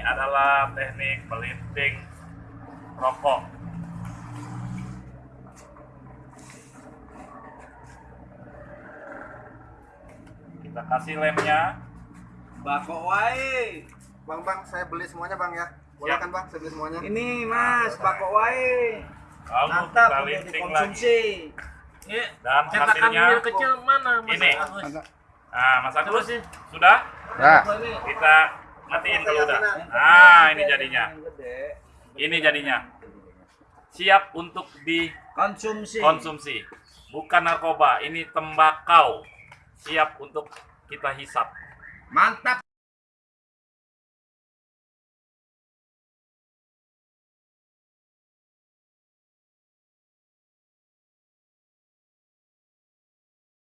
adalah teknik melinting rokok. Kita kasih lemnya. Bako wae. Bang, bang, saya beli semuanya bang ya. Boleh Siap. kan bang, saya beli semuanya. Ini Mas, bako wae. Lalu Mantap kita linting lagi. Ini Dan cetakan hasilnya kecil mana Mas ini. Agus? Nah, Mas Agus Terus sih. sudah? Nah, Ini Kita matiin kalau udah. Nah, ini jadinya. Ini jadinya. Siap untuk Konsumsi. dikonsumsi. Bukan narkoba, ini tembakau. Siap untuk kita hisap. Mantap.